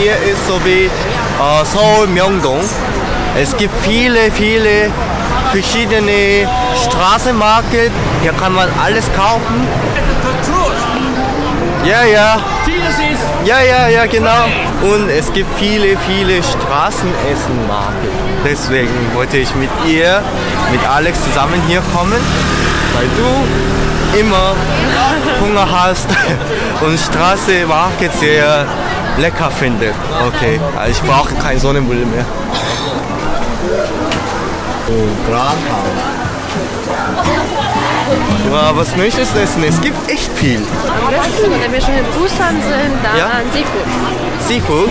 hier ist so wie äh, Seoul Myeongdong. Es gibt viele, viele verschiedene Straßenmarkt. Hier kann man alles kaufen. Ja, ja. Ja, ja, ja, genau. Und es gibt viele, viele Straßenessenmarken. Deswegen wollte ich mit ihr, mit Alex zusammen hier kommen, weil du immer Hunger hast und Straßenmarket sehr lecker findest. Okay, also ich brauche kein Sonnenbrille mehr. Oh. Ja, was möchtest du essen? Es gibt echt viel. Am besten, wenn wir schon in Busan sind, dann Ja? Seafood. Seafood.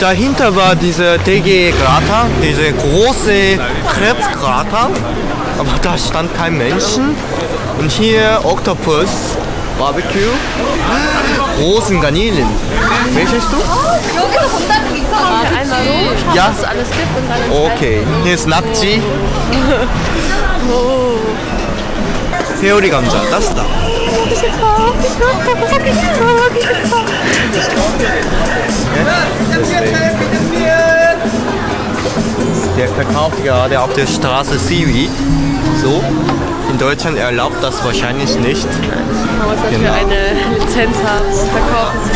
Dahinter war dieser DG Grata, diese große Krebskrater. Aber da stand kein Menschen. Und hier 바베큐? 오 순간일 메시스도? 여기서 본다는 게 이상한 거지 야? alles gibt 오케이. here's 낙지. 세월이 감자 따스다. verkauft gerade auf der Straße Seaweed. So. In Deutschland erlaubt das wahrscheinlich nicht. Man muss dafür Genau. eine Lizenz haben und verkaufen.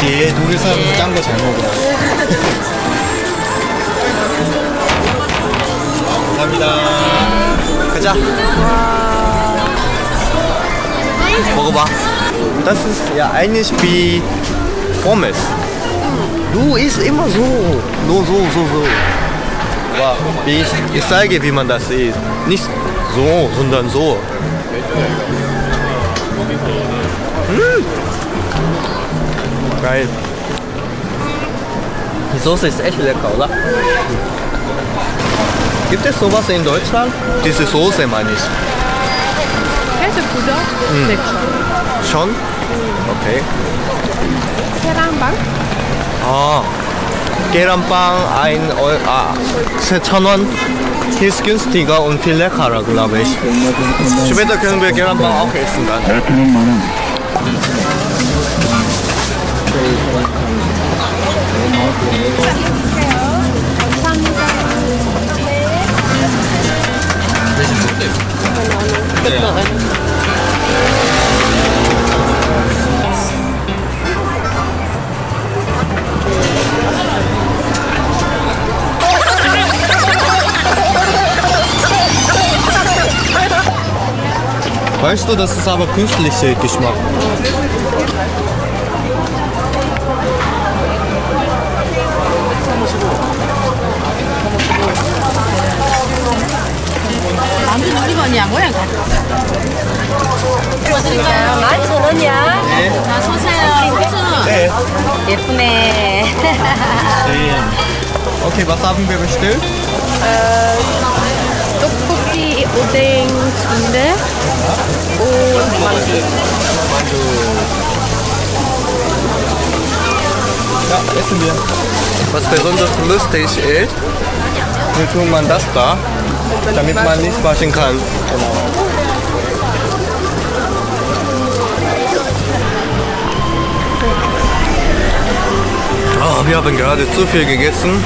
뒤에 독일산 짠 거 잘 먹어. 감사합니다. 가자. 먹어봐. Das ist ja eigentlich wie Pommes. Du isst immer so. Nur so, so, so. Aber ich, ich zeige, wie man das isst. Nicht so, sondern so. Geil. Die Soße ist echt lecker, oder? Gibt es sowas in Deutschland? Diese Soße meine ich. 구정? 음. 네. 션? 음. 오케이. 계란빵? 아, 계란빵, ein, 어, 아, 3,000원. Hier ist günstiger und viel leckerer, glaube ich. Später können wir Gerambang auch essen dann. Weißt du, das ist aber künstlicher Geschmack. 드릴까요? 11,000원이야. 네. 자, 소세요. 네. 예쁘네. Okay, was haben wir bestellt? 떡 Pudding, Zwiebel und Mandu. Ja, essen wir. Was besonders lustig ist, wie tut man das da, damit man nicht waschen kann. Genau. Oh, wir haben gerade zu viel gegessen.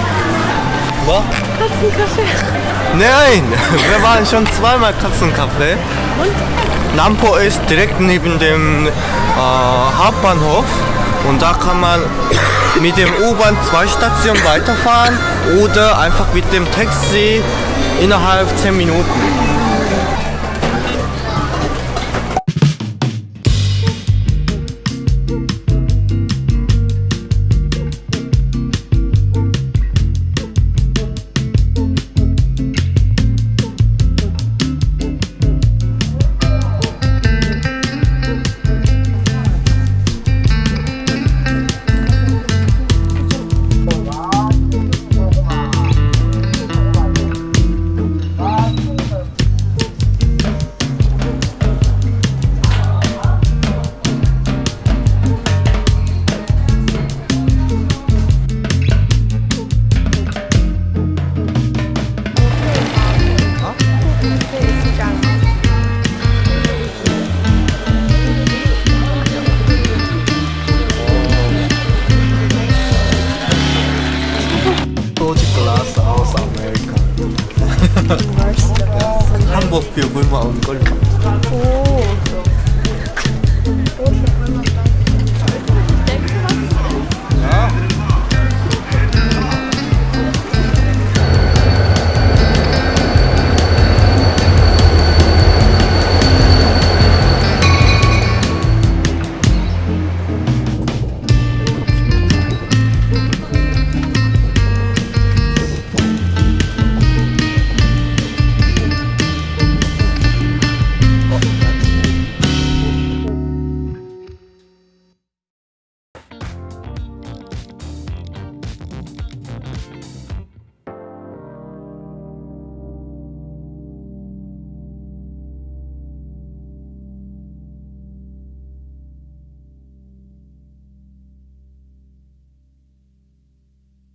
Was? Katzenkaffee. Nein, wir waren schon zweimal Katzenkaffee. Und? Nampo ist direkt neben dem äh, Hauptbahnhof und da kann man mit dem U-Bahn zwei Stationen weiterfahren oder einfach mit dem Taxi innerhalb 10 Minuten. 먹고 요걸 마음 걸까?